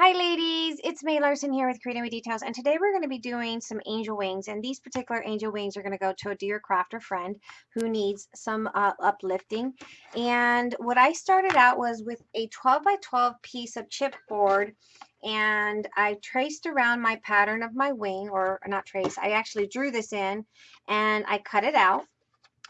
Hi ladies, it's May Larson here with Creating with Details and today we're going to be doing some angel wings and these particular angel wings are going to go to a dear crafter friend who needs some uh, uplifting. And what I started out was with a 12 by 12 piece of chipboard and I traced around my pattern of my wing or not trace, I actually drew this in and I cut it out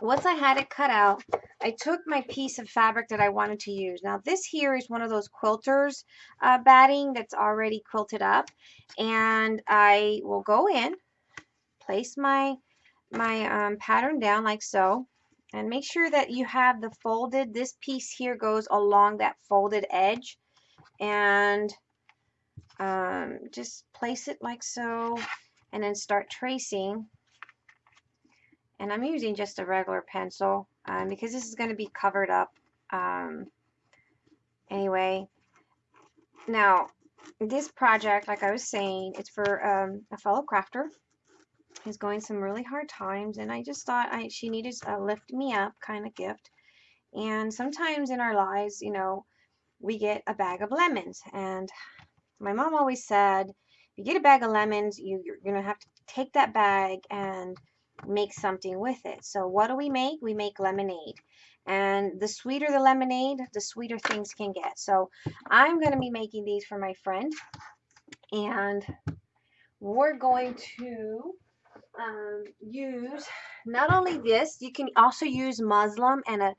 once I had it cut out, I took my piece of fabric that I wanted to use. Now this here is one of those quilters uh, batting that's already quilted up and I will go in, place my, my um, pattern down like so and make sure that you have the folded, this piece here goes along that folded edge and um, just place it like so and then start tracing and I'm using just a regular pencil um, because this is going to be covered up um, anyway. Now, this project, like I was saying, it's for um, a fellow crafter. He's going some really hard times, and I just thought I, she needed a lift me up kind of gift. And sometimes in our lives, you know, we get a bag of lemons. And my mom always said, if you get a bag of lemons, you, you're going to have to take that bag and make something with it. So what do we make? We make lemonade. And the sweeter the lemonade, the sweeter things can get. So I'm going to be making these for my friend. And we're going to um, use not only this, you can also use muslin and a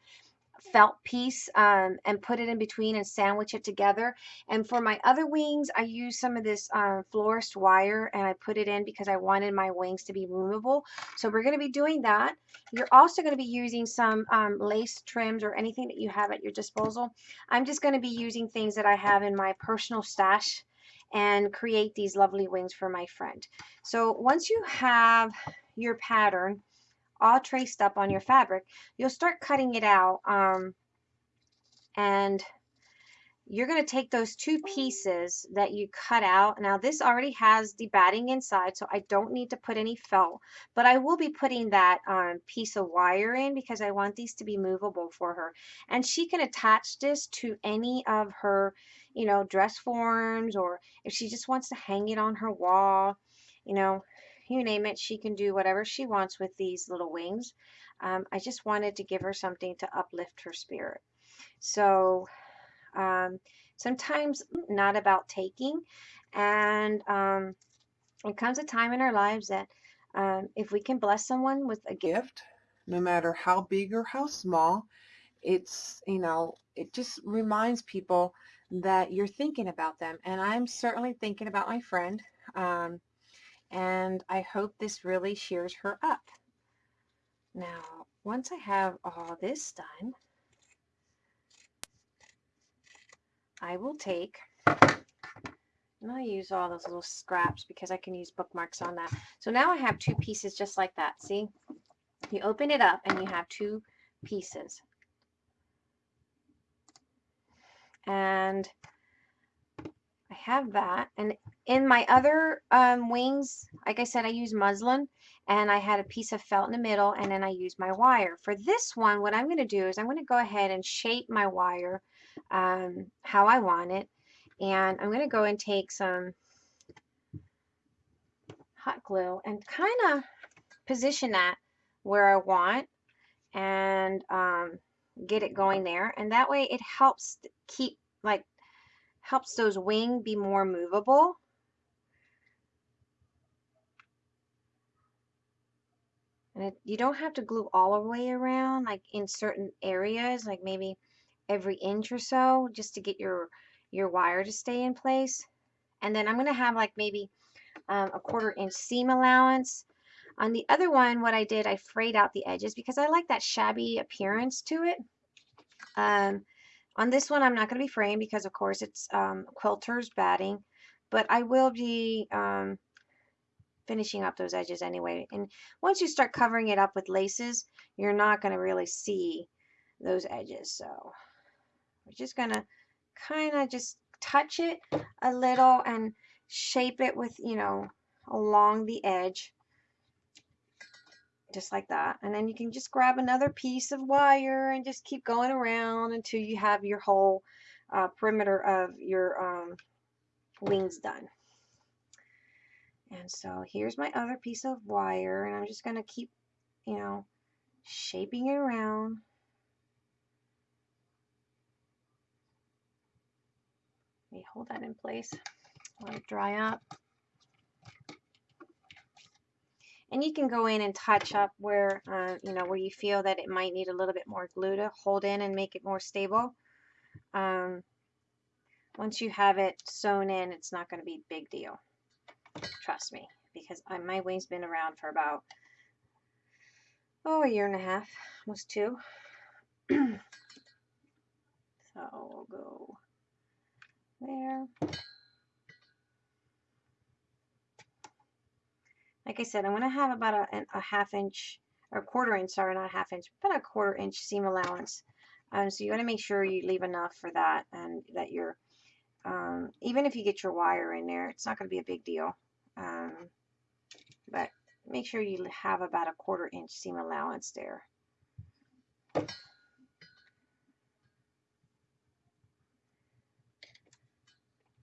felt piece um, and put it in between and sandwich it together. And for my other wings, I use some of this uh, florist wire and I put it in because I wanted my wings to be removable. So we're going to be doing that. You're also going to be using some um, lace trims or anything that you have at your disposal. I'm just going to be using things that I have in my personal stash and create these lovely wings for my friend. So once you have your pattern, all traced up on your fabric, you'll start cutting it out. Um, and you're going to take those two pieces that you cut out. Now this already has the batting inside, so I don't need to put any felt, but I will be putting that um, piece of wire in because I want these to be movable for her. And she can attach this to any of her, you know, dress forms or if she just wants to hang it on her wall, you know, you name it, she can do whatever she wants with these little wings. Um, I just wanted to give her something to uplift her spirit. So um, sometimes not about taking and um, it comes a time in our lives that um, if we can bless someone with a gift, no matter how big or how small, it's, you know, it just reminds people that you're thinking about them. And I'm certainly thinking about my friend. Um, and I hope this really cheers her up. Now, once I have all this done, I will take, and I use all those little scraps because I can use bookmarks on that. So now I have two pieces just like that. See, you open it up and you have two pieces. And I have that. And in my other um, wings, like I said, I use muslin and I had a piece of felt in the middle and then I use my wire. For this one, what I'm going to do is I'm going to go ahead and shape my wire um, how I want it. And I'm going to go and take some hot glue and kind of position that where I want and um, get it going there. And that way it helps keep like helps those wing be more movable. And it, you don't have to glue all the way around, like in certain areas, like maybe every inch or so, just to get your, your wire to stay in place. And then I'm going to have like maybe um, a quarter inch seam allowance. On the other one, what I did, I frayed out the edges because I like that shabby appearance to it. Um, on this one, I'm not going to be fraying because, of course, it's um, quilter's batting, but I will be um, finishing up those edges anyway. And once you start covering it up with laces, you're not going to really see those edges. So we're just going to kind of just touch it a little and shape it with, you know, along the edge just like that. And then you can just grab another piece of wire and just keep going around until you have your whole uh, perimeter of your um, wings done. And so here's my other piece of wire and I'm just going to keep, you know, shaping it around. Let me hold that in place. Let it dry up. And you can go in and touch up where, uh, you know, where you feel that it might need a little bit more glue to hold in and make it more stable. Um, once you have it sewn in, it's not going to be a big deal. Trust me, because I, my wing's been around for about, oh, a year and a half, almost two. so we'll go there. Like I said, I'm going to have about a, a half inch, or quarter inch, sorry, not half inch, but a quarter inch seam allowance. Um, so you want to make sure you leave enough for that and that you're, um, even if you get your wire in there, it's not going to be a big deal. Um, but make sure you have about a quarter inch seam allowance there.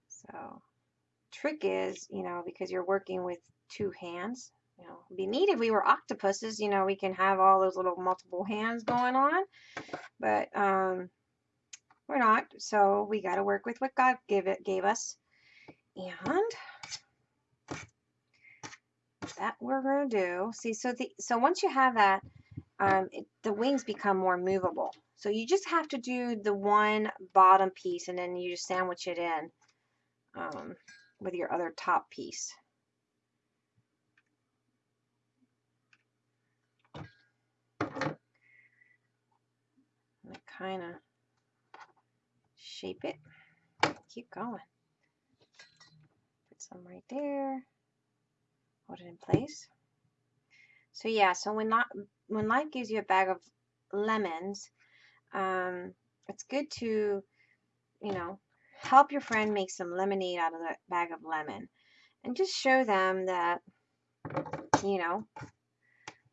So trick is, you know, because you're working with two hands, you know, it'd be neat if we were octopuses, you know, we can have all those little multiple hands going on, but um, we're not, so we got to work with what God gave it gave us. And that we're going to do. See, so the so once you have that, um, it, the wings become more movable. So you just have to do the one bottom piece and then you just sandwich it in um, with your other top piece. Kind of shape it. Keep going. Put some right there. Hold it in place. So yeah, so when not when life gives you a bag of lemons, um, it's good to, you know, help your friend make some lemonade out of that bag of lemon, and just show them that, you know,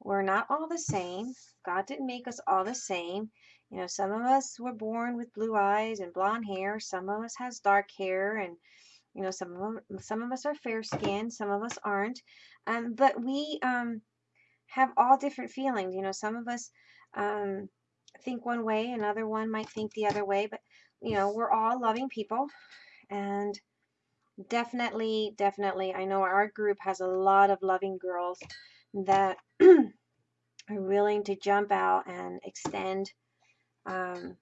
we're not all the same. God didn't make us all the same. You know, some of us were born with blue eyes and blonde hair. Some of us has dark hair, and you know, some of them, some of us are fair skinned. Some of us aren't. Um, but we um, have all different feelings. You know, some of us um, think one way, another one might think the other way. But you know, we're all loving people, and definitely, definitely, I know our group has a lot of loving girls that are willing to jump out and extend um,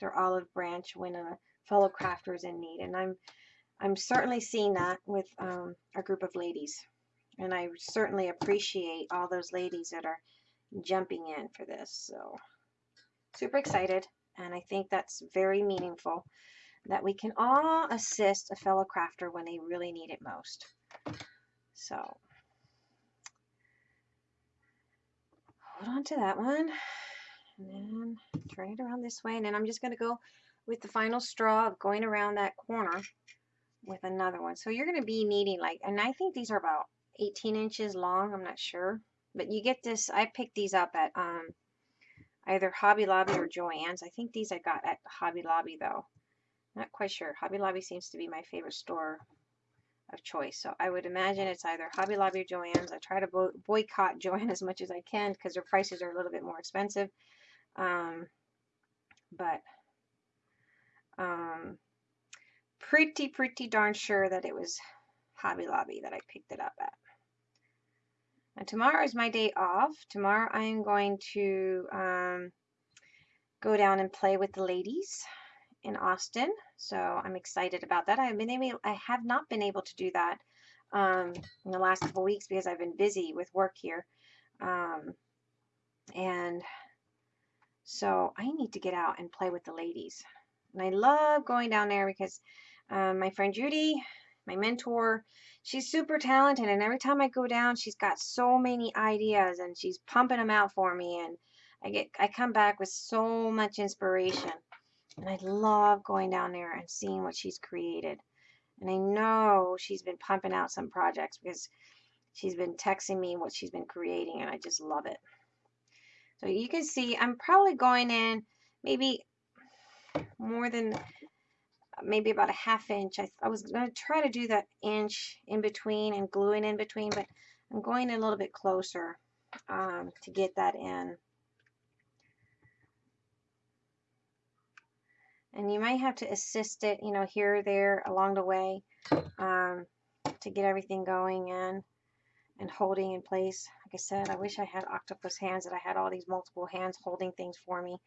their olive branch when a fellow crafters in need. And I'm I'm certainly seeing that with um, a group of ladies. And I certainly appreciate all those ladies that are jumping in for this. So super excited. And I think that's very meaningful that we can all assist a fellow crafter when they really need it most. So hold on to that one and then turn it around this way and then I'm just going to go with the final straw of going around that corner with another one so you're going to be needing like and I think these are about 18 inches long I'm not sure but you get this I picked these up at um either Hobby Lobby or Joann's I think these I got at Hobby Lobby though not quite sure Hobby Lobby seems to be my favorite store of choice. So I would imagine it's either Hobby Lobby or Joann's. I try to bo boycott Joann as much as I can because their prices are a little bit more expensive. Um, but um, pretty, pretty darn sure that it was Hobby Lobby that I picked it up at. And tomorrow is my day off. Tomorrow I am going to um, go down and play with the ladies in Austin. So I'm excited about that. I've been able, I have not been able to do that um, in the last couple weeks because I've been busy with work here. Um, and so I need to get out and play with the ladies. And I love going down there because um, my friend Judy, my mentor, she's super talented. And every time I go down, she's got so many ideas and she's pumping them out for me. And I get, I come back with so much inspiration. And I love going down there and seeing what she's created. And I know she's been pumping out some projects because she's been texting me what she's been creating and I just love it. So you can see I'm probably going in maybe more than maybe about a half inch. I, I was going to try to do that inch in between and gluing in between, but I'm going a little bit closer um, to get that in. And you might have to assist it, you know, here or there along the way um, to get everything going in and holding in place. Like I said, I wish I had octopus hands that I had all these multiple hands holding things for me.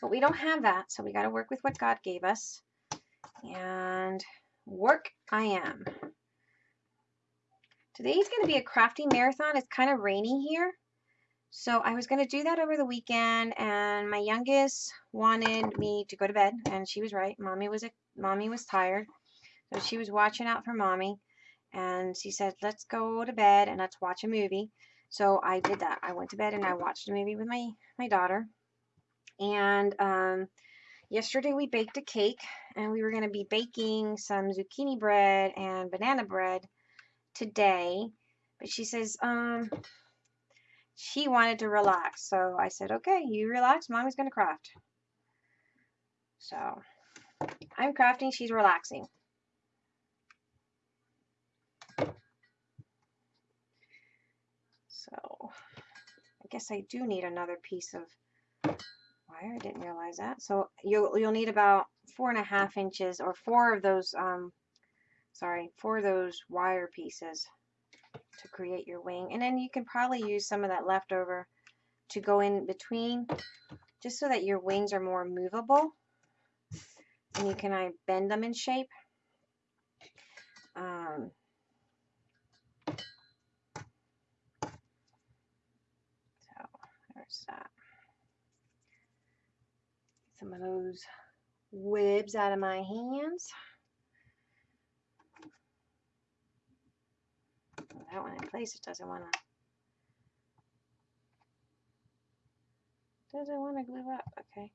But we don't have that, so we got to work with what God gave us. And work I am. Today's going to be a crafting marathon. It's kind of rainy here. So I was going to do that over the weekend and my youngest wanted me to go to bed and she was right. Mommy was a, mommy was tired. So she was watching out for mommy and she said, let's go to bed and let's watch a movie. So I did that. I went to bed and I watched a movie with my, my daughter. And um, yesterday we baked a cake and we were going to be baking some zucchini bread and banana bread today. But she says, um, she wanted to relax. So I said, okay, you relax. Mommy's going to craft. So I'm crafting. She's relaxing. So I guess I do need another piece of wire. I didn't realize that. So you'll, you'll need about four and a half inches or four of those, um, sorry, four of those wire pieces to create your wing. And then you can probably use some of that leftover to go in between just so that your wings are more movable and you can I bend them in shape. Um, so there's that. Some of those webs out of my hands. that one in place, it doesn't want to doesn't want to glue up. Okay.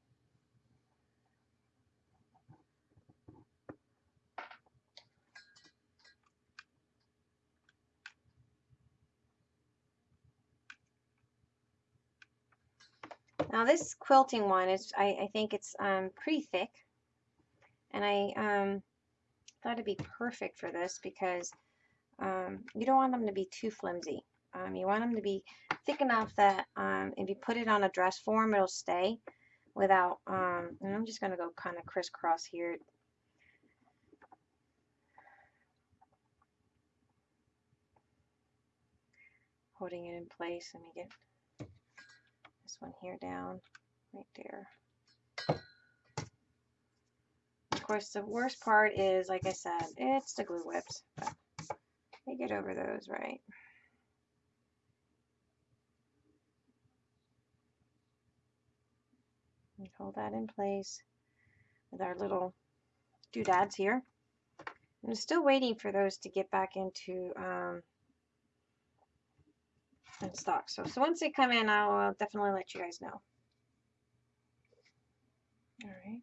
Now this quilting one is, I, I think it's um, pretty thick. And I um, thought it'd be perfect for this because um, you don't want them to be too flimsy. Um, you want them to be thick enough that um, if you put it on a dress form, it'll stay without, um, and I'm just going to go kind of crisscross here. Holding it in place. Let me get one here down right there. Of course, the worst part is, like I said, it's the glue whips. They get over those right. Hold that in place with our little doodads here. I'm still waiting for those to get back into um, in stock. So, so once they come in, I'll definitely let you guys know. All right.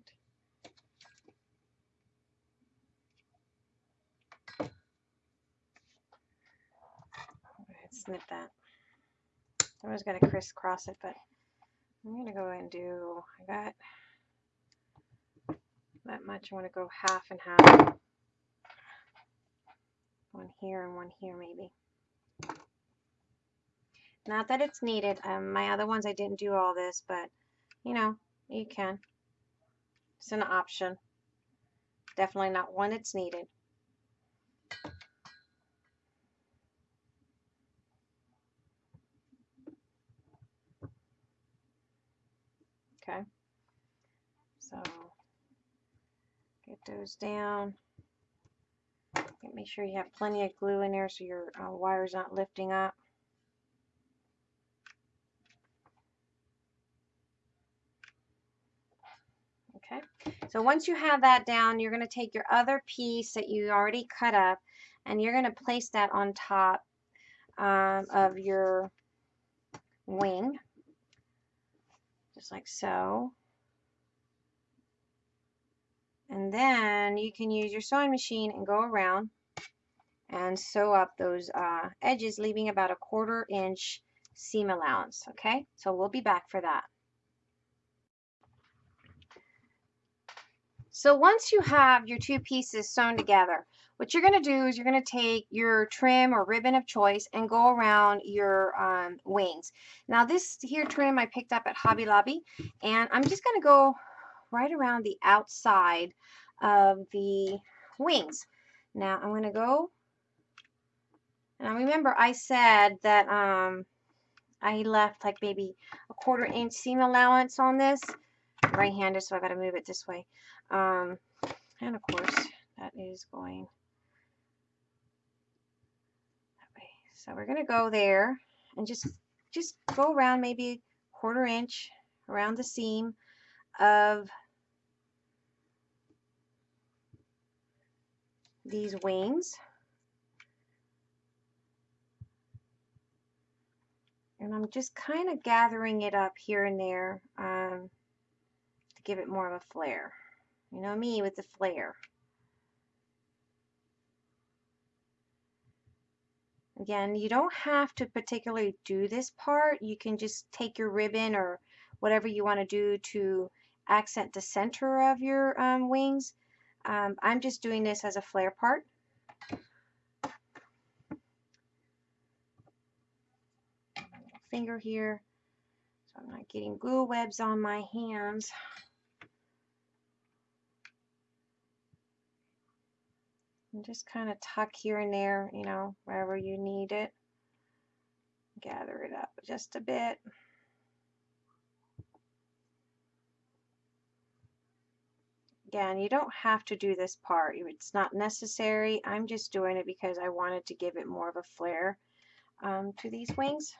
snip that. I was going to crisscross it, but I'm going to go and do, I got that much. I want to go half and half. One here and one here maybe. Not that it's needed. Um, my other ones I didn't do all this, but you know, you can. It's an option. Definitely not one that's needed. Okay. So get those down. Make sure you have plenty of glue in there so your uh, wire's not lifting up. Okay, so once you have that down, you're going to take your other piece that you already cut up and you're going to place that on top um, of your wing just like so. And then you can use your sewing machine and go around and sew up those uh, edges, leaving about a quarter inch seam allowance. Okay, so we'll be back for that. So once you have your two pieces sewn together, what you're going to do is you're going to take your trim or ribbon of choice and go around your um, wings. Now this here trim I picked up at Hobby Lobby and I'm just going to go right around the outside of the wings. Now I'm going to go, now remember I said that um, I left like maybe a quarter inch seam allowance on this. Right-handed, so I got to move it this way. Um, and of course, that is going that way. So we're going to go there and just just go around maybe quarter inch around the seam of these wings. And I'm just kind of gathering it up here and there um, to give it more of a flare. You know me with the flare. Again, you don't have to particularly do this part. You can just take your ribbon or whatever you want to do to accent the center of your um, wings. Um, I'm just doing this as a flare part. Finger here, so I'm not getting glue webs on my hands. And just kind of tuck here and there, you know, wherever you need it. Gather it up just a bit. Again, you don't have to do this part. It's not necessary. I'm just doing it because I wanted to give it more of a flare um, to these wings.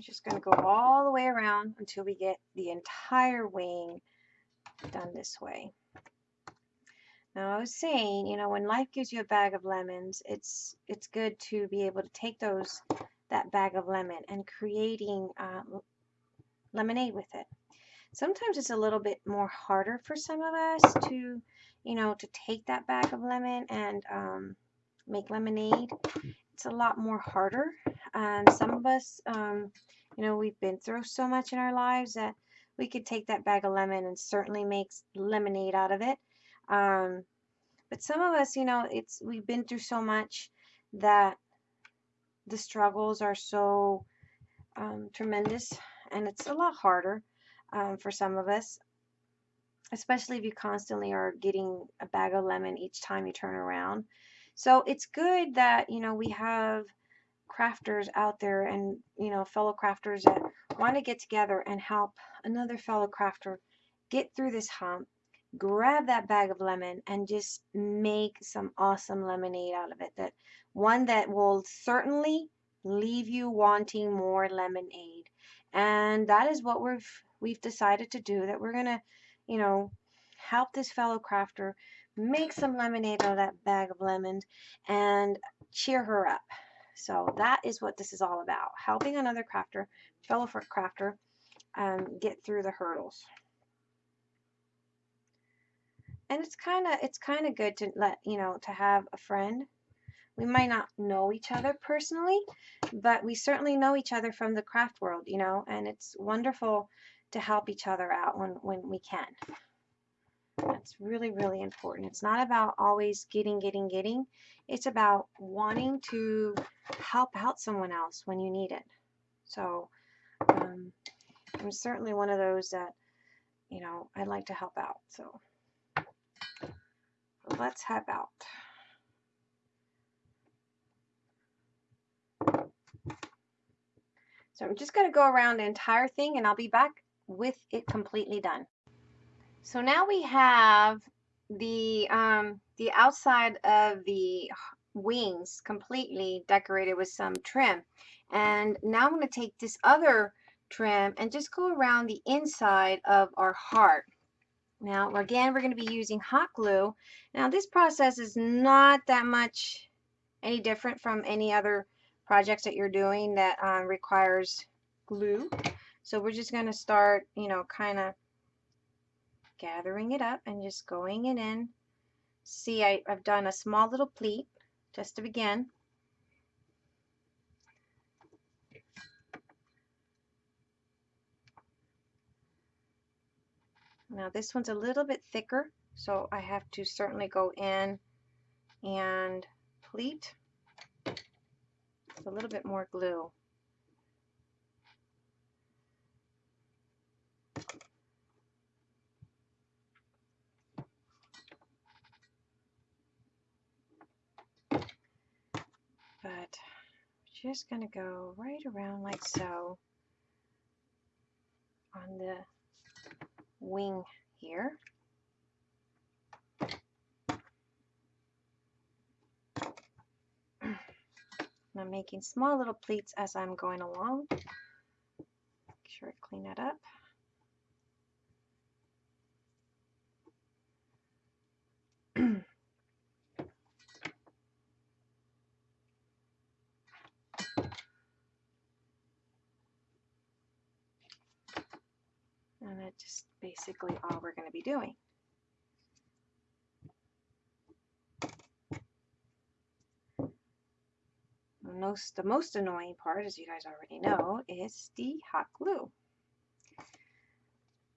Just going to go all the way around until we get the entire wing done this way. Now I was saying, you know, when life gives you a bag of lemons, it's it's good to be able to take those that bag of lemon and creating uh, lemonade with it. Sometimes it's a little bit more harder for some of us to, you know, to take that bag of lemon and um, make lemonade. It's a lot more harder. Um, some of us, um, you know, we've been through so much in our lives that we could take that bag of lemon and certainly make lemonade out of it. Um, but some of us, you know, it's we've been through so much that the struggles are so um, tremendous, and it's a lot harder um, for some of us, especially if you constantly are getting a bag of lemon each time you turn around. So it's good that you know we have crafters out there and you know fellow crafters that want to get together and help another fellow crafter get through this hump grab that bag of lemon and just make some awesome lemonade out of it that one that will certainly leave you wanting more lemonade. And that is what we've we've decided to do that we're gonna you know help this fellow crafter make some lemonade out of that bag of lemons and cheer her up so that is what this is all about, helping another crafter, fellow crafter, um, get through the hurdles. And it's kind of it's kind of good to let you know to have a friend. We might not know each other personally, but we certainly know each other from the craft world, you know, and it's wonderful to help each other out when when we can. That's really, really important. It's not about always getting, getting, getting. It's about wanting to help out someone else when you need it. So um, I'm certainly one of those that, you know, I'd like to help out. So let's help out. So I'm just going to go around the entire thing and I'll be back with it completely done. So now we have the um, the outside of the wings completely decorated with some trim. And now I'm going to take this other trim and just go around the inside of our heart. Now, again, we're going to be using hot glue. Now, this process is not that much any different from any other projects that you're doing that um, requires glue. So we're just going to start, you know, kind of gathering it up and just going it in. See, I, I've done a small little pleat just to begin. Now this one's a little bit thicker, so I have to certainly go in and pleat a little bit more glue. But just going to go right around like so on the wing here. I'm making small little pleats as I'm going along. Make sure I clean that up. and that's just basically all we're going to be doing. most the most annoying part, as you guys already know, is the hot glue.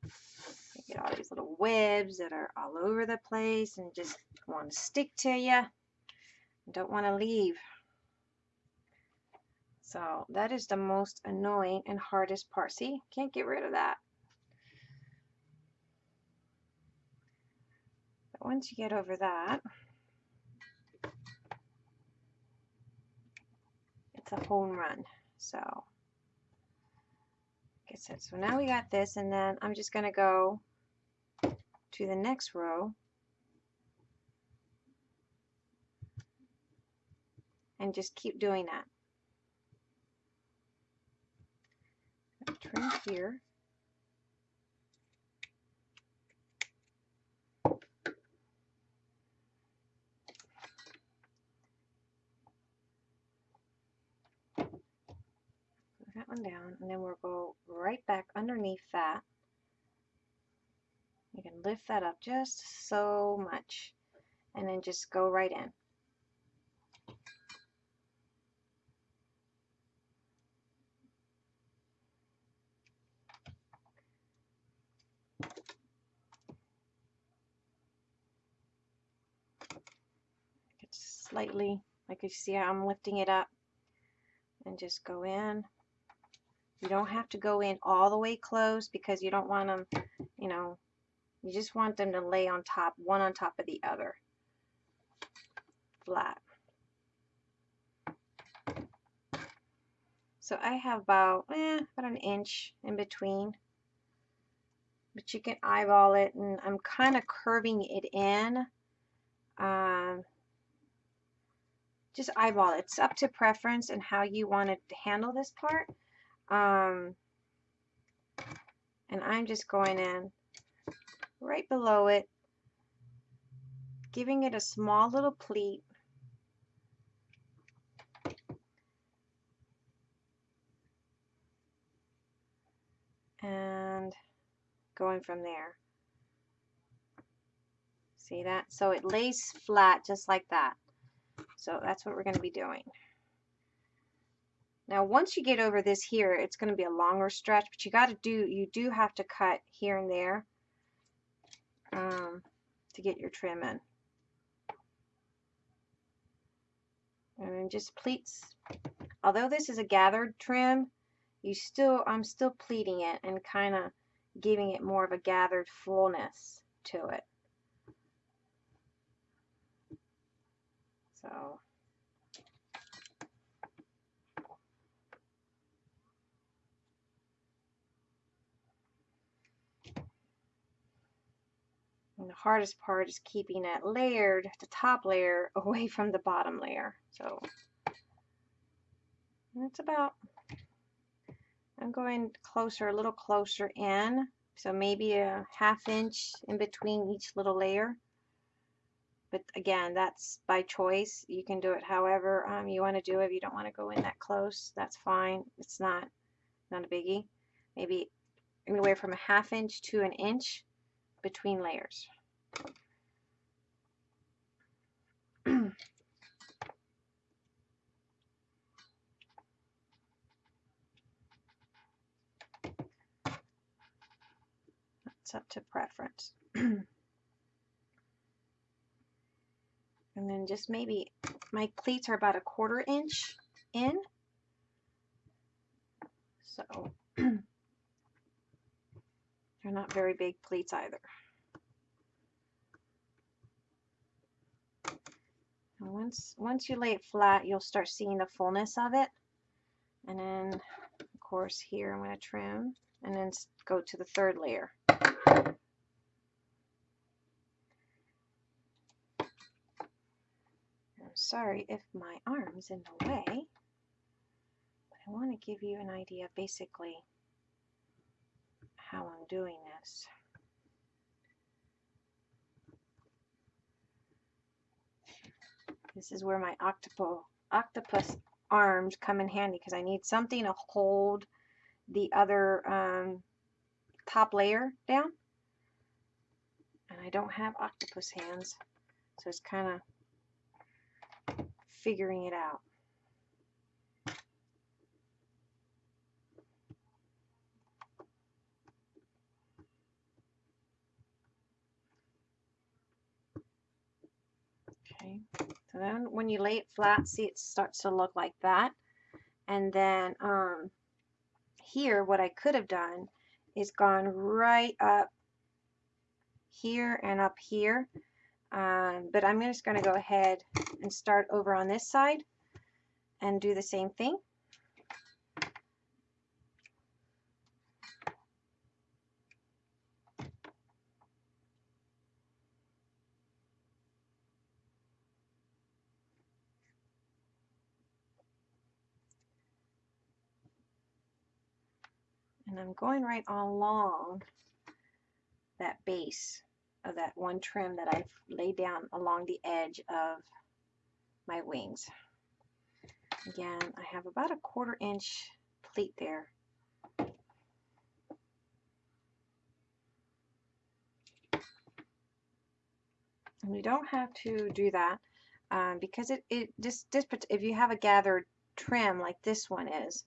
You get all these little webs that are all over the place and just want to stick to you. Don't want to leave. So that is the most annoying and hardest part. See, can't get rid of that. Once you get over that, it's a home run. So, like I said, so now we got this, and then I'm just going to go to the next row and just keep doing that. Trim here. that one down and then we'll go right back underneath that. You can lift that up just so much and then just go right in. Slightly, like you see how I'm lifting it up and just go in you don't have to go in all the way close because you don't want them, you know, you just want them to lay on top, one on top of the other, flat. So I have about, eh, about an inch in between. But you can eyeball it, and I'm kind of curving it in. Um, just eyeball it. It's up to preference and how you want to handle this part. Um, and I'm just going in right below it, giving it a small little pleat. And going from there. See that? So it lays flat just like that. So that's what we're going to be doing. Now, once you get over this here, it's going to be a longer stretch, but you got to do, you do have to cut here and there um, to get your trim in. And just pleats. Although this is a gathered trim, you still, I'm still pleating it and kind of giving it more of a gathered fullness to it. So And the hardest part is keeping that layered, the top layer, away from the bottom layer. So that's about, I'm going closer, a little closer in. So maybe a half inch in between each little layer. But again, that's by choice. You can do it however um, you want to do it. If you don't want to go in that close, that's fine. It's not, not a biggie. maybe anywhere from a half inch to an inch between layers. That's up to preference. and then just maybe my pleats are about a quarter inch in. So they're not very big pleats either. And once once you lay it flat, you'll start seeing the fullness of it. And then, of course, here I'm going to trim and then go to the third layer. I'm sorry if my arm's in the way, but I want to give you an idea basically how I'm doing this. This is where my octopo, octopus arms come in handy because I need something to hold the other um, top layer down. And I don't have octopus hands, so it's kind of figuring it out. Okay, so then when you lay it flat, see it starts to look like that. And then um, here, what I could have done is gone right up here and up here. Um, but I'm just going to go ahead and start over on this side and do the same thing. I'm going right along that base of that one trim that I've laid down along the edge of my wings. Again, I have about a quarter inch pleat there. And you don't have to do that um, because it, it just, this, if you have a gathered trim like this one is,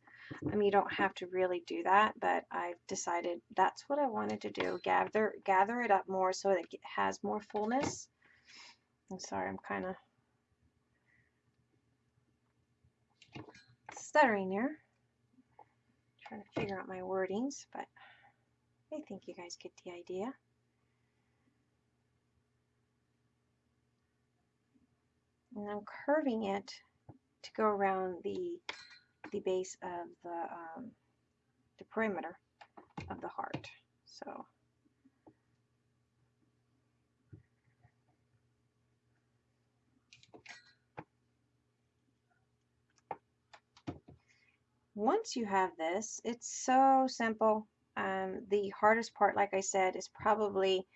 I mean, you don't have to really do that, but I've decided that's what I wanted to do. Gather, gather it up more so that it has more fullness. I'm sorry, I'm kind of stuttering here. Trying to figure out my wordings, but I think you guys get the idea. And I'm curving it to go around the the base of the um, the perimeter of the heart. So once you have this, it's so simple. Um, the hardest part, like I said, is probably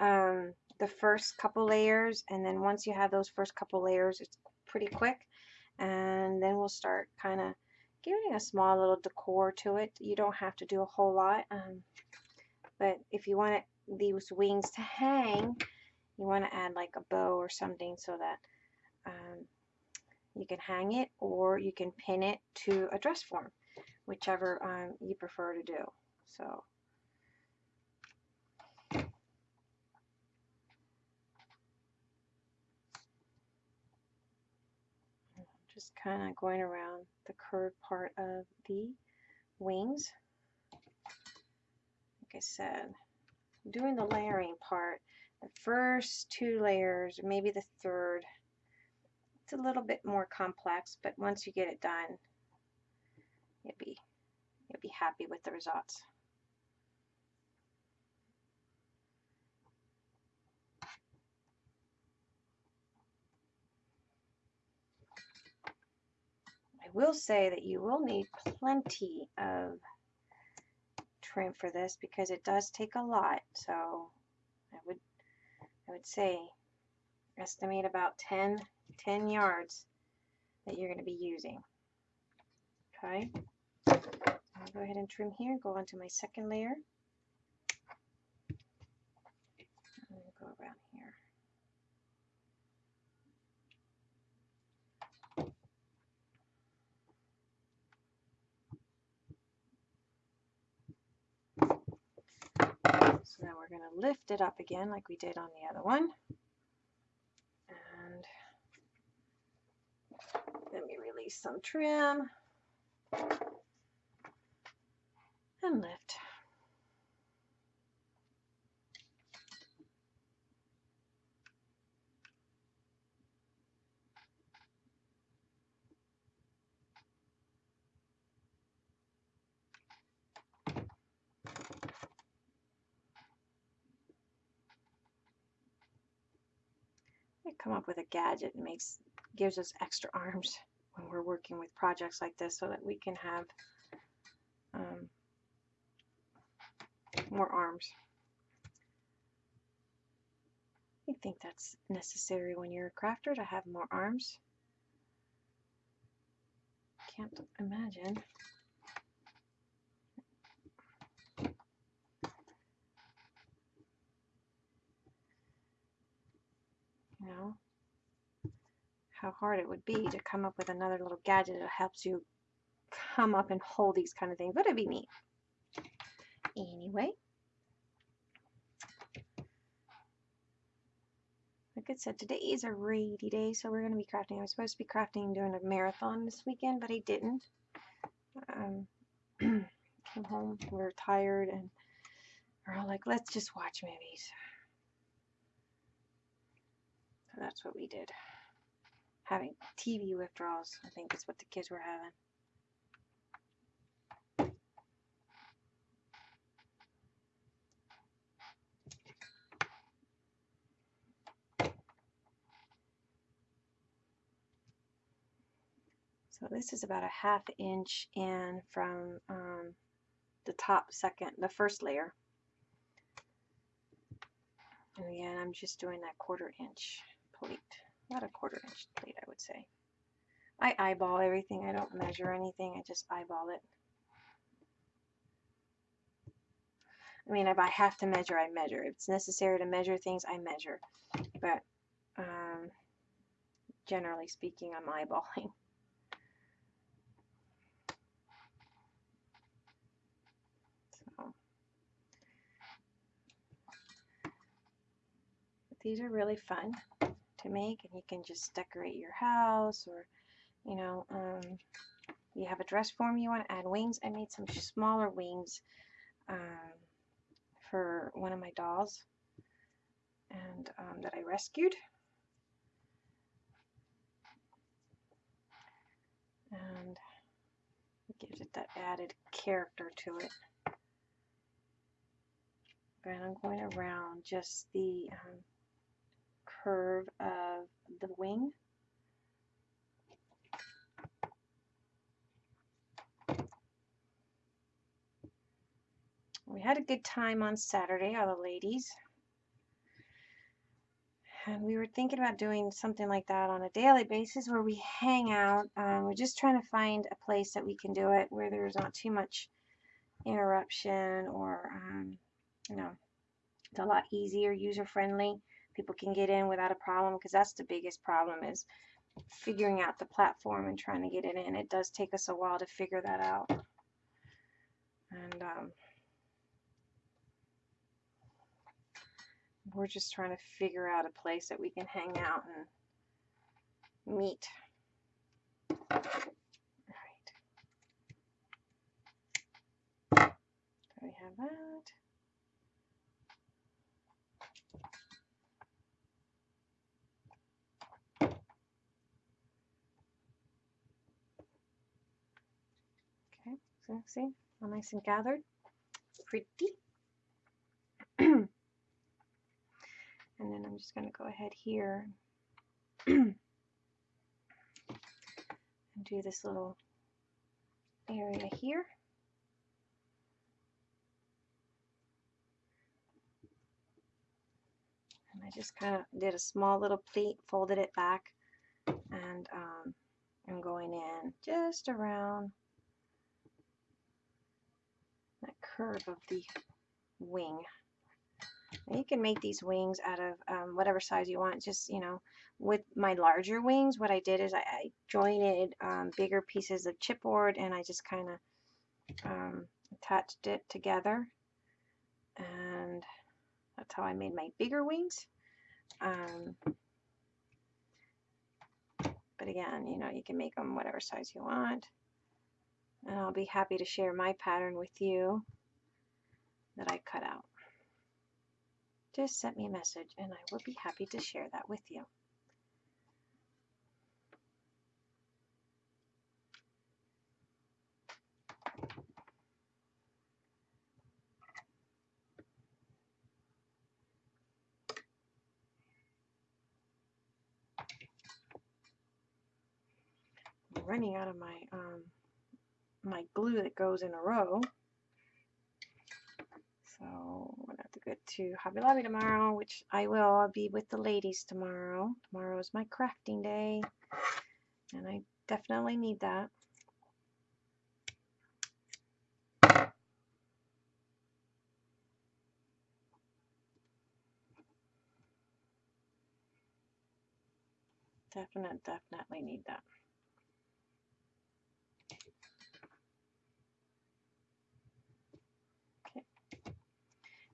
um, the first couple layers, and then once you have those first couple layers, it's pretty quick. And then we'll start kind of giving a small little decor to it. You don't have to do a whole lot, um, but if you want it, these wings to hang, you want to add like a bow or something so that um, you can hang it or you can pin it to a dress form, whichever um, you prefer to do. So. just kind of going around the curved part of the wings. Like I said, doing the layering part, the first two layers, maybe the third, it's a little bit more complex, but once you get it done, you'll be, you'll be happy with the results. Will say that you will need plenty of trim for this because it does take a lot. So I would I would say estimate about 10, 10 yards that you're going to be using. Okay. I'll go ahead and trim here, go on to my second layer. And go around here. So now we're going to lift it up again like we did on the other one. And let me release some trim and lift. Come up with a gadget that makes gives us extra arms when we're working with projects like this so that we can have um, more arms. I think that's necessary when you're a crafter to have more arms. Can't imagine. Know, how hard it would be to come up with another little gadget that helps you come up and hold these kind of things, but it'd be neat. Anyway, like I said, today is a rainy day, so we're going to be crafting. I was supposed to be crafting doing a marathon this weekend, but I didn't. Um, came home, we were tired, and we're all like, let's just watch movies. That's what we did. Having TV withdrawals, I think is what the kids were having. So this is about a half inch in from um, the top second, the first layer. And again, I'm just doing that quarter inch plate. Not a quarter inch plate, I would say. I eyeball everything. I don't measure anything. I just eyeball it. I mean, if I have to measure, I measure. If it's necessary to measure things, I measure. But um, generally speaking, I'm eyeballing. these are really fun to make and you can just decorate your house or you know um, you have a dress form you want to add. Wings I made some smaller wings um, for one of my dolls and um, that I rescued. And it gives it that added character to it. And I'm going around just the um, curve of the wing. We had a good time on Saturday, all the ladies. And we were thinking about doing something like that on a daily basis where we hang out. Um, we're just trying to find a place that we can do it where there's not too much interruption or, um, you know, it's a lot easier, user-friendly people can get in without a problem because that's the biggest problem is figuring out the platform and trying to get it in. It does take us a while to figure that out. And um, we're just trying to figure out a place that we can hang out and meet. All right. So we have that. See, all nice and gathered. Pretty. and then I'm just going to go ahead here and do this little area here. And I just kind of did a small little pleat, folded it back, and um, I'm going in just around curve of the wing. You can make these wings out of um, whatever size you want. Just, you know, with my larger wings, what I did is I, I jointed um, bigger pieces of chipboard and I just kind of um, attached it together. And that's how I made my bigger wings. Um, but again, you know, you can make them whatever size you want. And I'll be happy to share my pattern with you that I cut out. Just send me a message and I will be happy to share that with you. Running out of my um, my glue that goes in a row. So Gonna have to go to Hobby Lobby tomorrow, which I will. I'll be with the ladies tomorrow. Tomorrow is my crafting day, and I definitely need that. Definitely, definitely need that.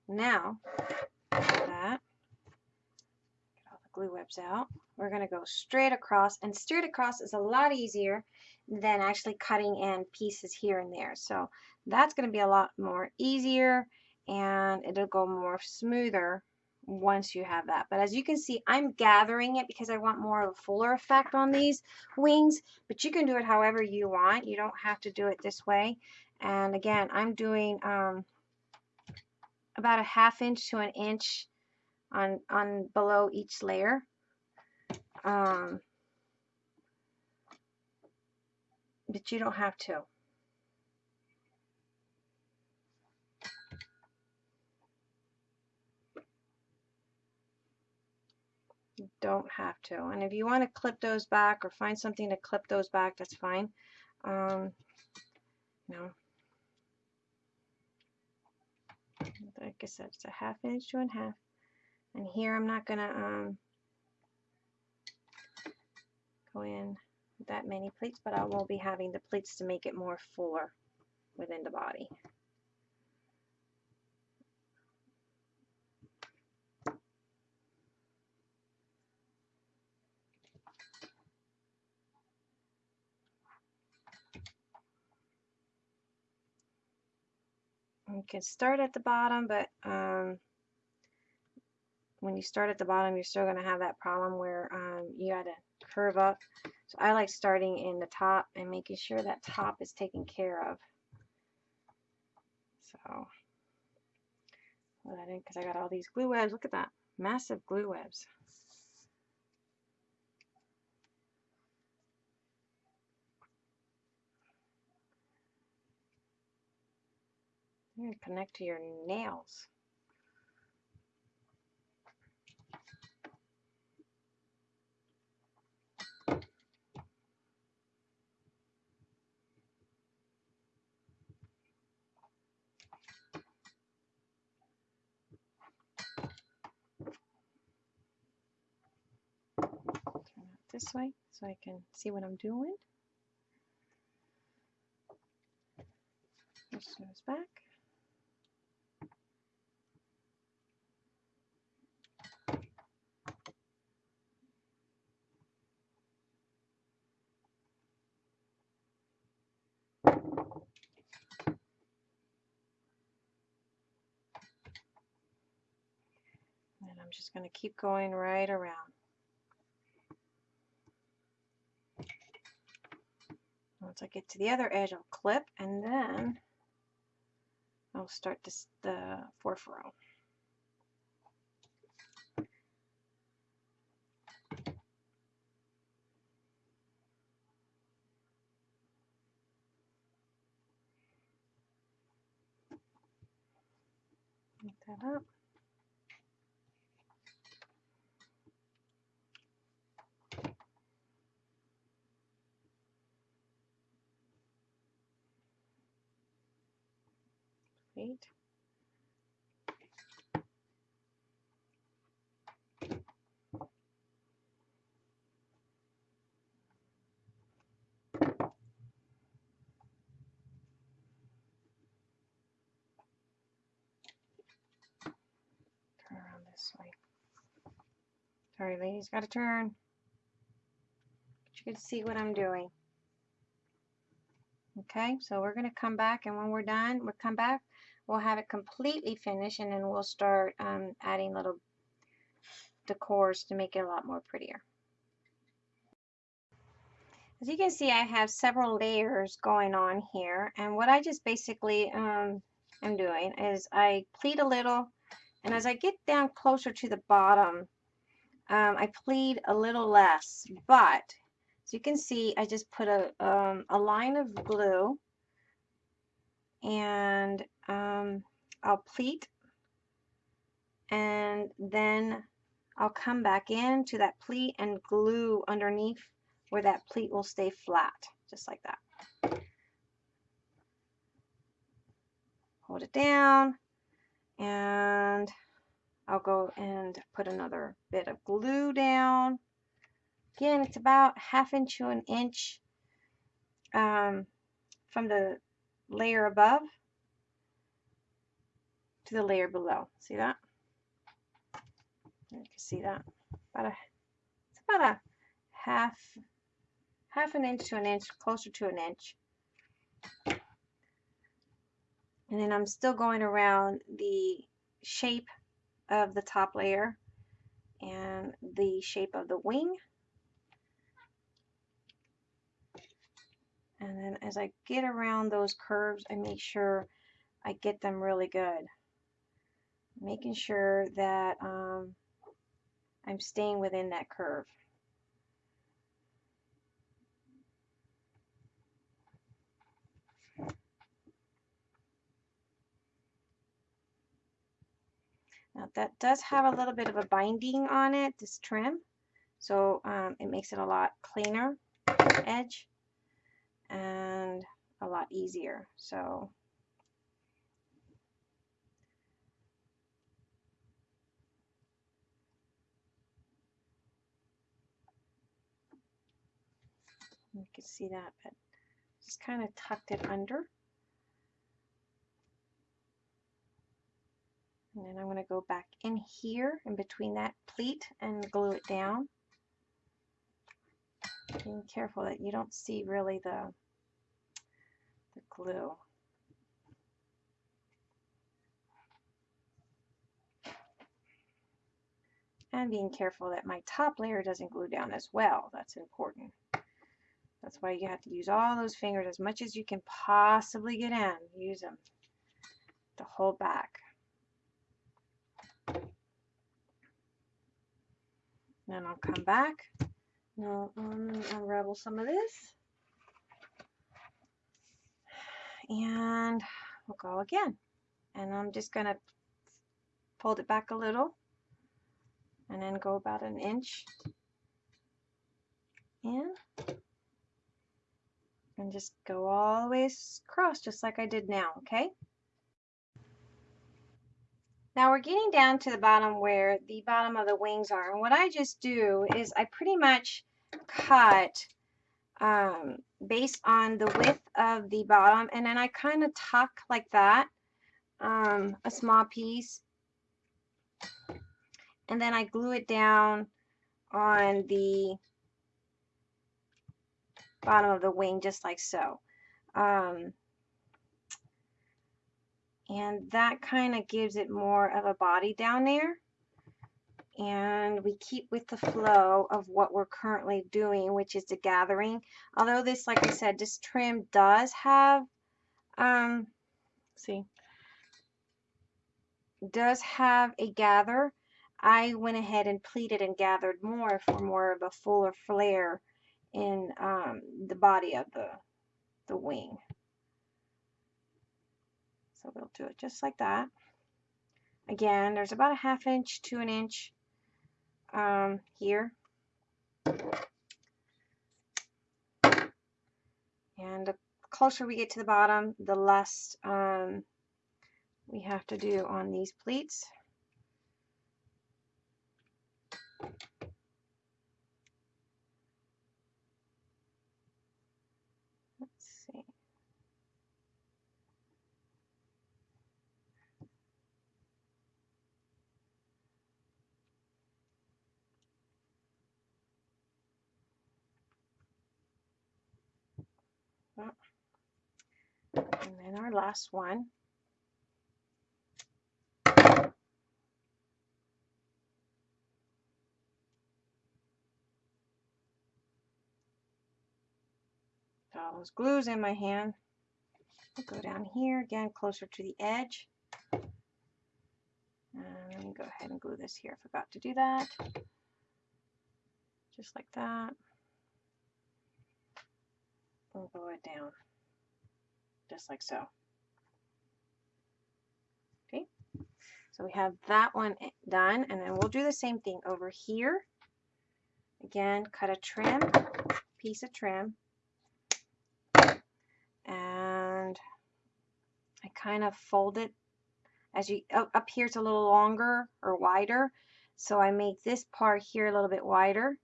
Now, that, get all the glue webs out, we're going to go straight across, and straight across is a lot easier than actually cutting in pieces here and there. So that's going to be a lot more easier, and it'll go more smoother once you have that. But as you can see, I'm gathering it because I want more of a fuller effect on these wings, but you can do it however you want. You don't have to do it this way. And again, I'm doing um, about a half inch to an inch on, on below each layer. Um, but you don't have to. You don't have to. And if you want to clip those back or find something to clip those back, that's fine. Um, no. Like I said, it's a half inch to a half. And here I'm not going to um, go in that many pleats, but I will be having the pleats to make it more fuller within the body. You can start at the bottom, but um, when you start at the bottom, you're still going to have that problem where um, you got to curve up. So I like starting in the top and making sure that top is taken care of. So put that in because I got all these glue webs. Look at that. Massive glue webs. You're going to connect to your nails. This way so I can see what I'm doing. Push those back. And I'm just going to keep going right around. Once I get to the other edge, I'll clip and then I'll start this the fourth row. Make that up. Wait. Turn around this way. Sorry, ladies, gotta turn. But you can see what I'm doing. Okay, so we're gonna come back and when we're done, we'll come back, we'll have it completely finished and then we'll start um, adding little decors to make it a lot more prettier. As you can see, I have several layers going on here and what I just basically um, am doing is I pleat a little and as I get down closer to the bottom, um, I pleat a little less, but as you can see, I just put a, um, a line of glue and um, I'll pleat and then I'll come back in to that pleat and glue underneath where that pleat will stay flat, just like that. Hold it down and I'll go and put another bit of glue down. Again, it's about half inch to an inch um, from the layer above to the layer below. See that? You can see that. About a, it's about a half, half an inch to an inch, closer to an inch. And then I'm still going around the shape of the top layer and the shape of the wing. And then as I get around those curves, I make sure I get them really good. Making sure that um, I'm staying within that curve. Now that does have a little bit of a binding on it, this trim. So um, it makes it a lot cleaner edge and a lot easier. So you can see that, but just kind of tucked it under. And then I'm going to go back in here in between that pleat and glue it down. Being careful that you don't see really the, the glue. And being careful that my top layer doesn't glue down as well. That's important. That's why you have to use all those fingers as much as you can possibly get in. Use them to hold back. Then I'll come back. Now um, unravel some of this. And we'll go again. And I'm just going to fold it back a little and then go about an inch in and just go all the way across just like I did now, okay? Now we're getting down to the bottom where the bottom of the wings are. And what I just do is I pretty much cut um, based on the width of the bottom. And then I kind of tuck like that, um, a small piece. And then I glue it down on the bottom of the wing just like so. Um, and that kind of gives it more of a body down there. And we keep with the flow of what we're currently doing which is the gathering. Although this like I said this trim does have um see. Does have a gather. I went ahead and pleated and gathered more for more of a fuller flare in um, the body of the the wing so we'll do it just like that. Again, there's about a half inch to an inch um, here. And the closer we get to the bottom, the less um, we have to do on these pleats. Let's see. And then our last one. Got all those glues in my hand. I'll go down here again, closer to the edge. And let me go ahead and glue this here. Forgot to do that. Just like that. And glue it down. Just like so. Okay. So we have that one done. And then we'll do the same thing over here. Again, cut a trim, piece of trim. And I kind of fold it as you up, here it's a little longer or wider so I make this part here a little bit wider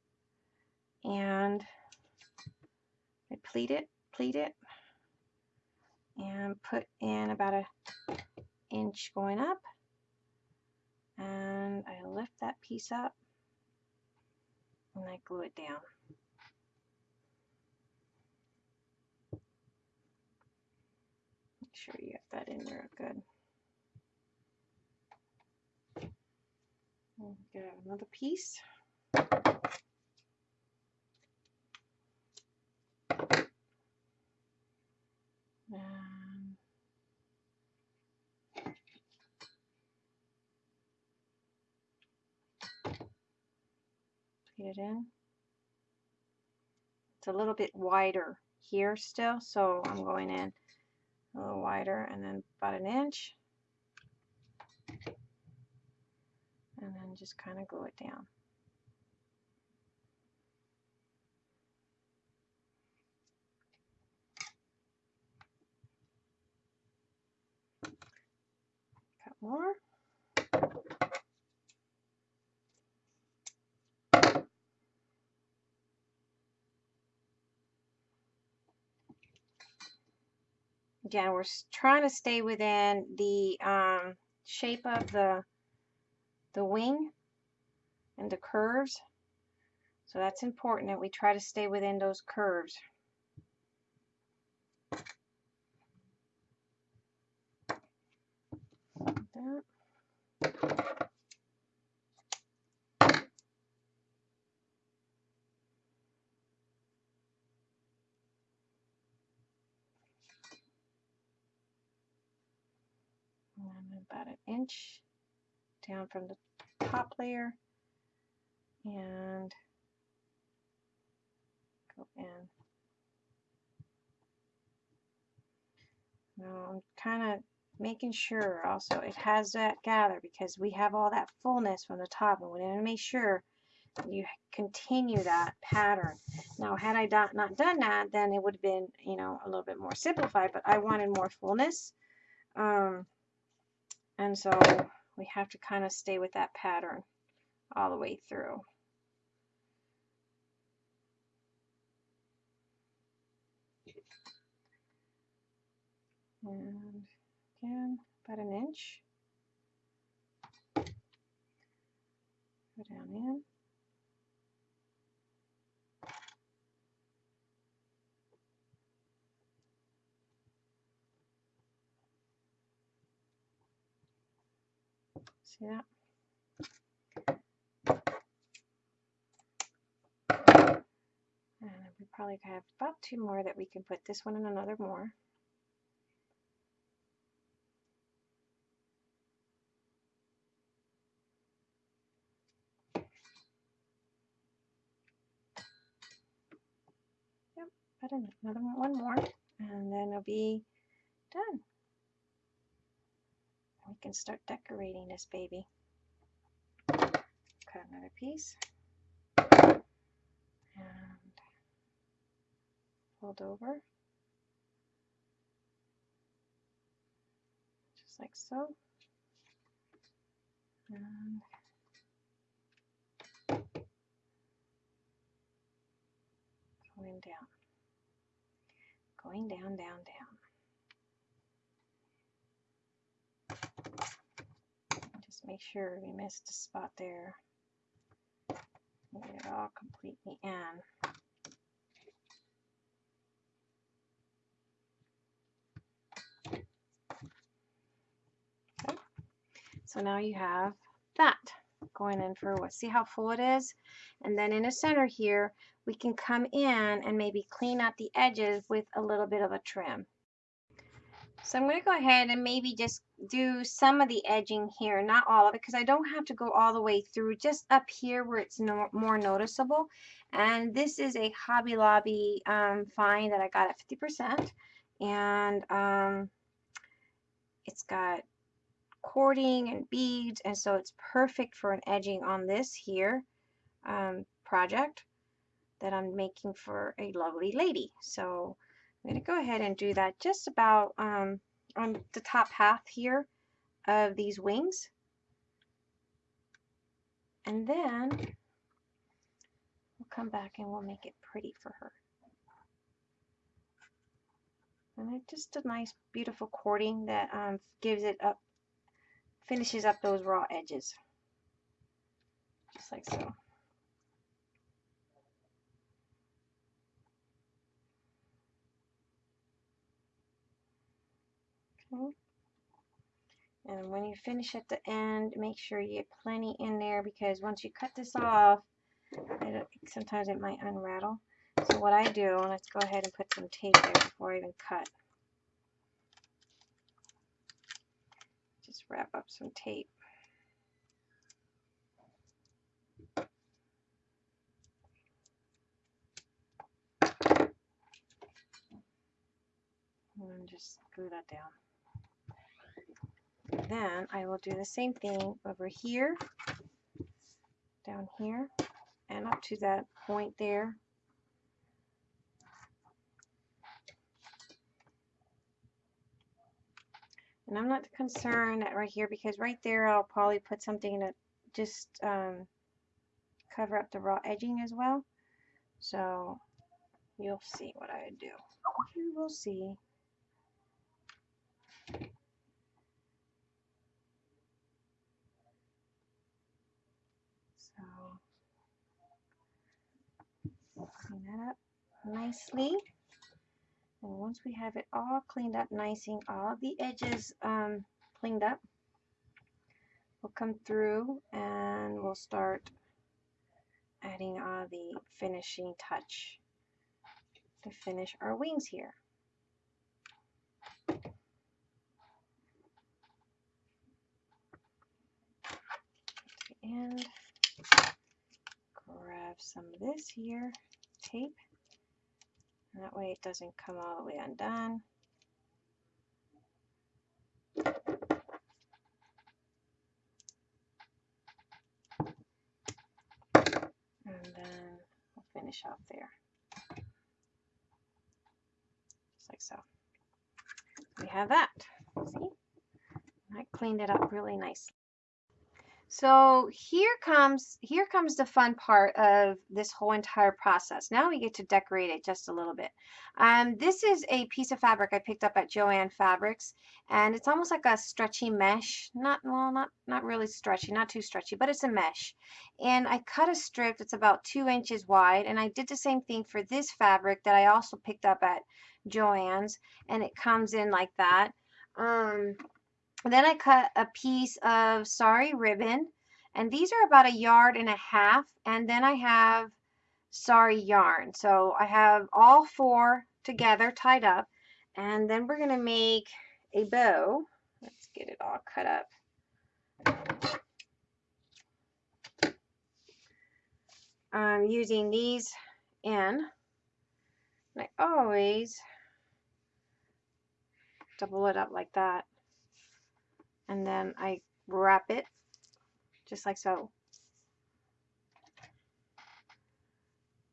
and I pleat it pleat it and put in about an inch going up. And I lift that piece up and I glue it down. Make sure you get that in there good. Get another piece. It in. It's a little bit wider here still, so I'm going in a little wider and then about an inch. and then just kind of glue it down. Cut more. Again, we're trying to stay within the um, shape of the the wing and the curves. So that's important that we try to stay within those curves. Like about an inch down from the top layer and go in. Now I'm kind of making sure also it has that gather because we have all that fullness from the top and we want to make sure you continue that pattern. Now had I not done that then it would have been you know a little bit more simplified but I wanted more fullness um, and so we have to kind of stay with that pattern all the way through. And again, about an inch. Go down in. See that? And we probably have about two more that we can put this one and another more. Yep, put another one more and then it'll be done can start decorating this baby. Cut another piece. And fold over. Just like so. And going down, going down, down, down. Make sure we missed a spot there. Get it all completely in. Okay. So now you have that going in for what? See how full it is? And then in the center here, we can come in and maybe clean out the edges with a little bit of a trim. So I'm going to go ahead and maybe just do some of the edging here, not all of it, because I don't have to go all the way through, just up here where it's no, more noticeable. And this is a Hobby Lobby um, find that I got at 50%. And um, it's got cording and beads, and so it's perfect for an edging on this here um, project that I'm making for a lovely lady. So I'm going to go ahead and do that just about um, on the top half here of these wings. And then we'll come back and we'll make it pretty for her. And just a nice beautiful cording that um, gives it up, finishes up those raw edges. Just like so. And when you finish at the end, make sure you get plenty in there because once you cut this off, it, sometimes it might unravel. So what I do, let's go ahead and put some tape there before I even cut. Just wrap up some tape. And just glue that down then I will do the same thing over here, down here, and up to that point there. And I'm not concerned right here because right there I'll probably put something that just um, cover up the raw edging as well. So you'll see what I do. You will see. Clean that up nicely. And once we have it all cleaned up nice and all the edges um, cleaned up, we'll come through and we'll start adding all the finishing touch to finish our wings here. And grab some of this here tape. And that way it doesn't come all the way undone. And then we'll finish off there. Just like so. We have that. See? I cleaned it up really nicely. So here comes here comes the fun part of this whole entire process. Now we get to decorate it just a little bit. Um, this is a piece of fabric I picked up at Joann Fabrics, and it's almost like a stretchy mesh. Not well, not not really stretchy, not too stretchy, but it's a mesh. And I cut a strip that's about two inches wide, and I did the same thing for this fabric that I also picked up at Joann's, and it comes in like that. Um, then I cut a piece of sari ribbon, and these are about a yard and a half, and then I have sari yarn. So I have all four together tied up, and then we're going to make a bow. Let's get it all cut up. I'm using these in, and I always double it up like that and then I wrap it just like so.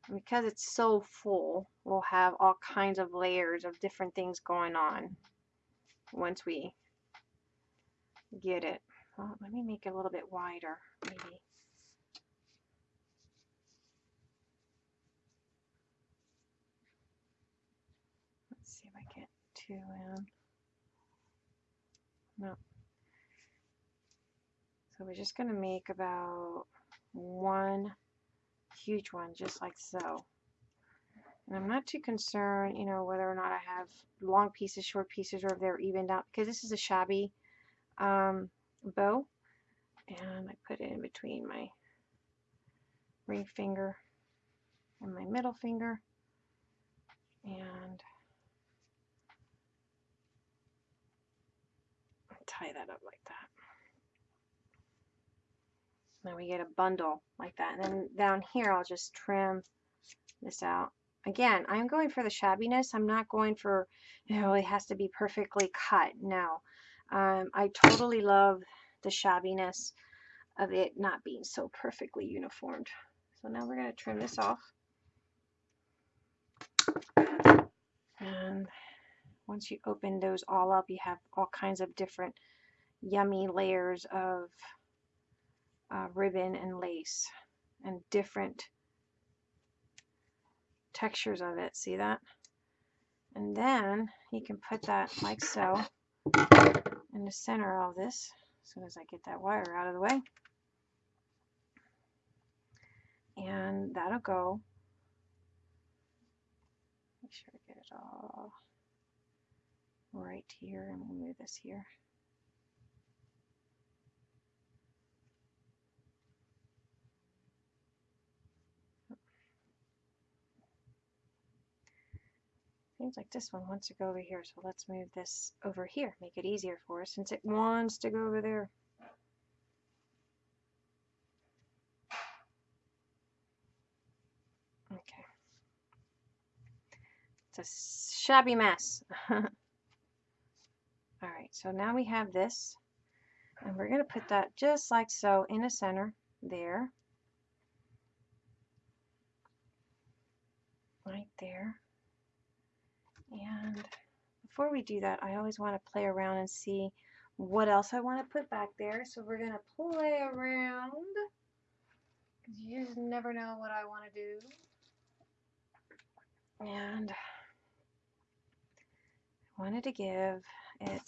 And because it's so full, we'll have all kinds of layers of different things going on once we get it. Well, let me make it a little bit wider, maybe. Let's see if I get two in. No. So we're just going to make about one huge one, just like so. And I'm not too concerned, you know, whether or not I have long pieces, short pieces, or if they're evened out, because this is a shabby um, bow. And I put it in between my ring finger and my middle finger. And tie that up like that. Now we get a bundle like that. And then down here, I'll just trim this out. Again, I'm going for the shabbiness. I'm not going for, you know, it has to be perfectly cut. No. Um, I totally love the shabbiness of it not being so perfectly uniformed. So now we're going to trim this off. And once you open those all up, you have all kinds of different yummy layers of uh, ribbon and lace and different textures of it. See that? And then you can put that like so in the center of this as soon as I get that wire out of the way. And that'll go. Make sure I get it all right here and we'll move this here. Seems like this one wants to go over here, so let's move this over here, make it easier for us since it wants to go over there. Okay. It's a shabby mess. Alright, so now we have this, and we're going to put that just like so in the center there. Right there. And before we do that, I always want to play around and see what else I want to put back there. So we're going to play around because you just never know what I want to do. And I wanted to give it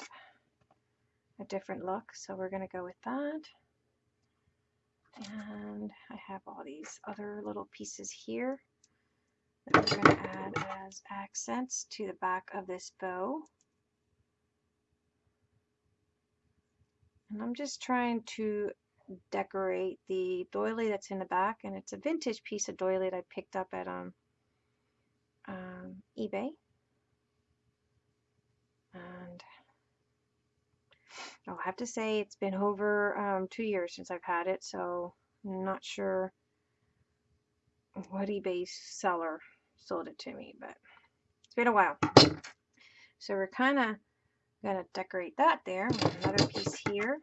a different look, so we're going to go with that. And I have all these other little pieces here that we're going to add as accents to the back of this bow. And I'm just trying to decorate the doily that's in the back and it's a vintage piece of doily that I picked up at um, um, eBay. And I'll have to say it's been over um, two years since I've had it, so I'm not sure what eBay seller sold it to me, but it's been a while. So we're kind of going to decorate that there with another piece here.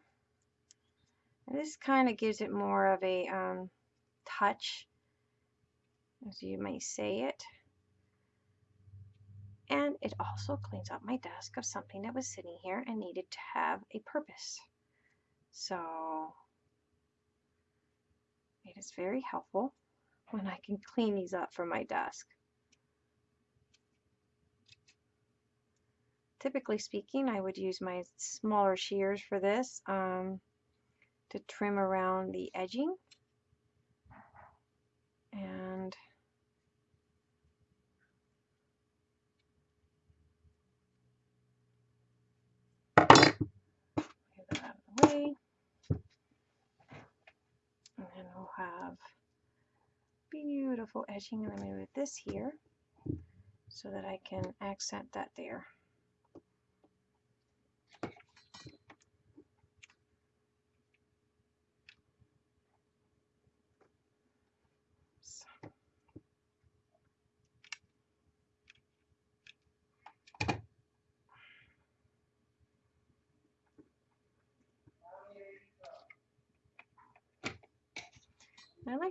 And this kind of gives it more of a um, touch, as you may say it. And it also cleans up my desk of something that was sitting here and needed to have a purpose. So it is very helpful when I can clean these up from my desk. Typically speaking, I would use my smaller shears for this um, to trim around the edging. And. And then we'll have beautiful edging. And then move this here so that I can accent that there.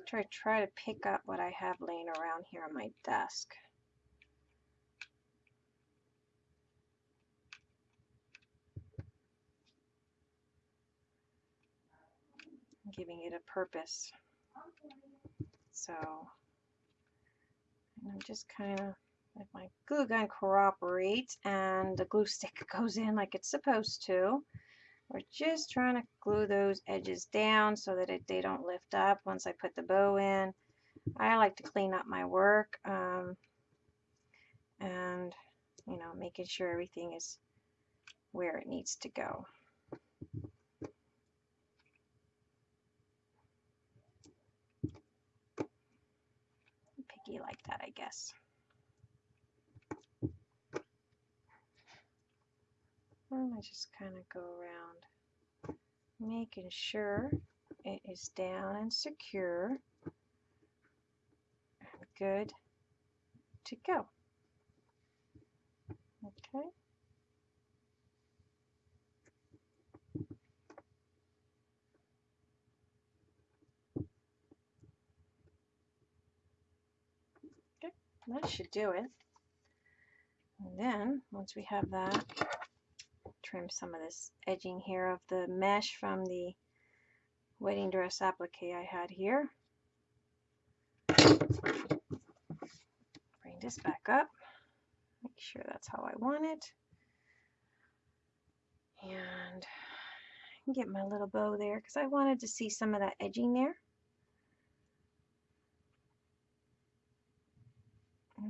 To try to pick up what I have laying around here on my desk. giving it a purpose. So I'm just kind of, if my glue gun cooperates and the glue stick goes in like it's supposed to, we're just trying to glue those edges down so that it, they don't lift up once I put the bow in. I like to clean up my work um, and, you know, making sure everything is where it needs to go. Picky like that, I guess. And I just kind of go around making sure it is down and secure good to go. Okay. Okay, that should do it. And then, once we have that, trim some of this edging here of the mesh from the wedding dress applique I had here. Bring this back up. Make sure that's how I want it. And get my little bow there because I wanted to see some of that edging there.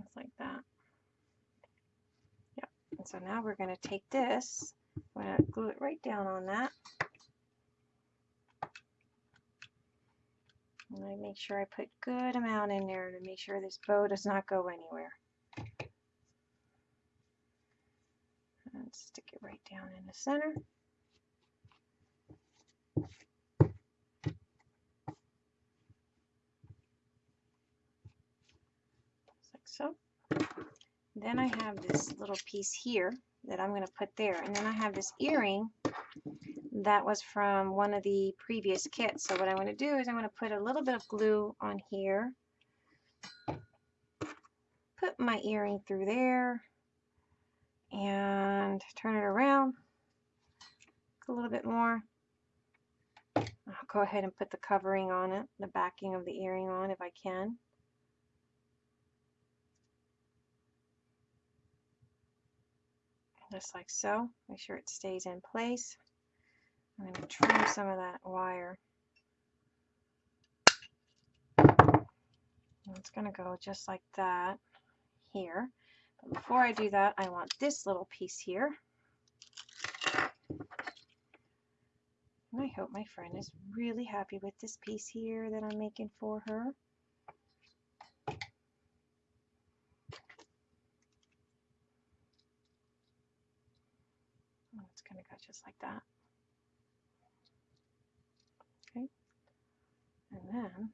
Just like that. Yep. And so now we're going to take this, I'm going to glue it right down on that. And I make sure I put good amount in there to make sure this bow does not go anywhere. And stick it right down in the center. Like so. Then I have this little piece here that I'm going to put there. And then I have this earring that was from one of the previous kits. So what I'm going to do is I'm going to put a little bit of glue on here. Put my earring through there and turn it around a little bit more. I'll go ahead and put the covering on it, the backing of the earring on if I can. Just like so. Make sure it stays in place. I'm going to trim some of that wire. It's going to go just like that here. But before I do that, I want this little piece here. And I hope my friend is really happy with this piece here that I'm making for her. Oh, it's going to just like that. Okay. And then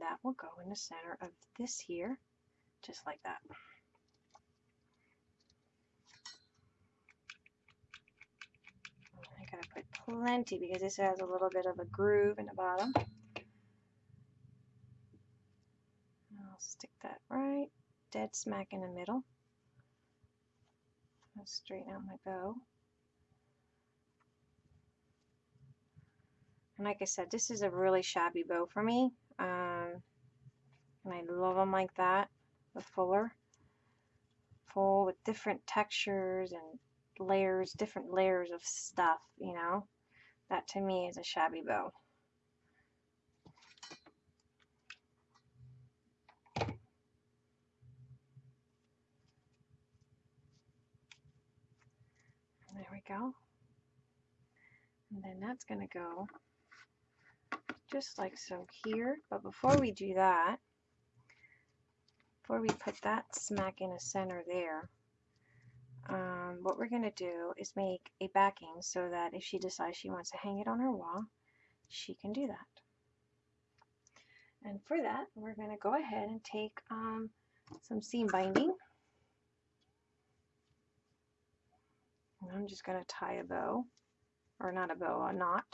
that will go in the center of this here, just like that. I gotta put plenty because this has a little bit of a groove in the bottom. I'll stick that right dead smack in the middle. I'll straighten out my bow. And like I said, this is a really shabby bow for me. Um, and I love them like that, the fuller. Full with different textures and layers, different layers of stuff, you know. That to me is a shabby bow. There we go. And then that's going to go just like so here. But before we do that, before we put that smack in the center there, um, what we're going to do is make a backing so that if she decides she wants to hang it on her wall, she can do that. And for that, we're going to go ahead and take um, some seam binding. And I'm just going to tie a bow, or not a bow, a knot.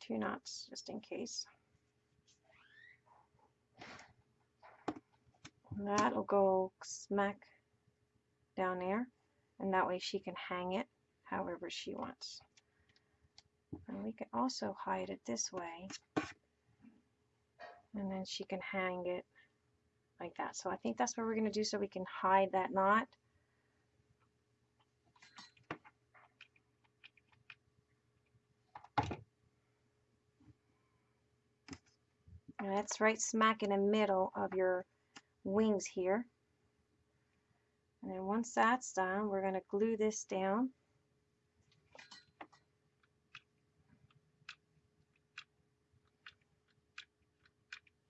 Two knots just in case. that'll go smack down there and that way she can hang it however she wants. And we can also hide it this way. And then she can hang it like that. So I think that's what we're going to do so we can hide that knot. And that's right smack in the middle of your wings here. And then once that's done, we're going to glue this down.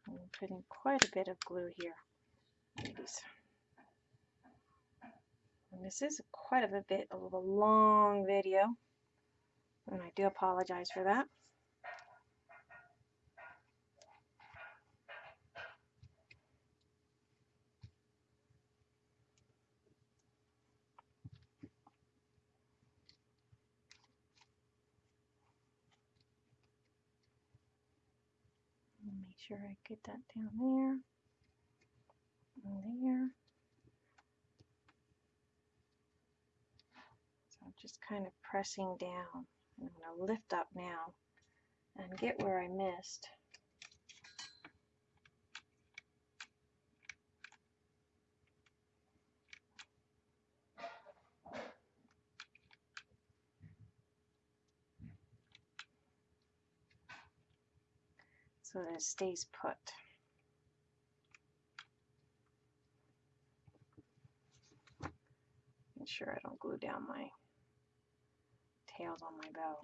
I'm putting quite a bit of glue here. And this is quite a bit of a long video, and I do apologize for that. Make sure I get that down there and there. So I'm just kind of pressing down. I'm going to lift up now and get where I missed. So that it stays put. Make sure I don't glue down my tails on my bow.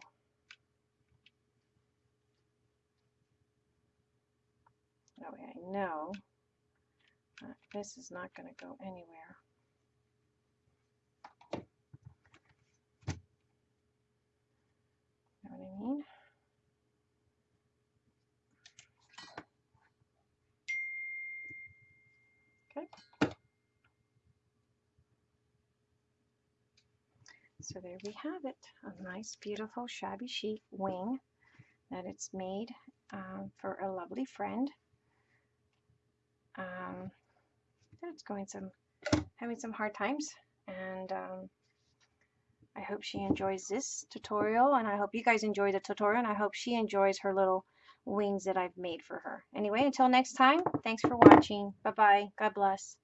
That way I know this is not going to go anywhere. Know what I mean? Okay. So there we have it, a nice, beautiful, shabby chic wing that it's made um, for a lovely friend um, that's going some, having some hard times, and um, I hope she enjoys this tutorial, and I hope you guys enjoy the tutorial, and I hope she enjoys her little wings that I've made for her. Anyway, until next time, thanks for watching. Bye-bye. God bless.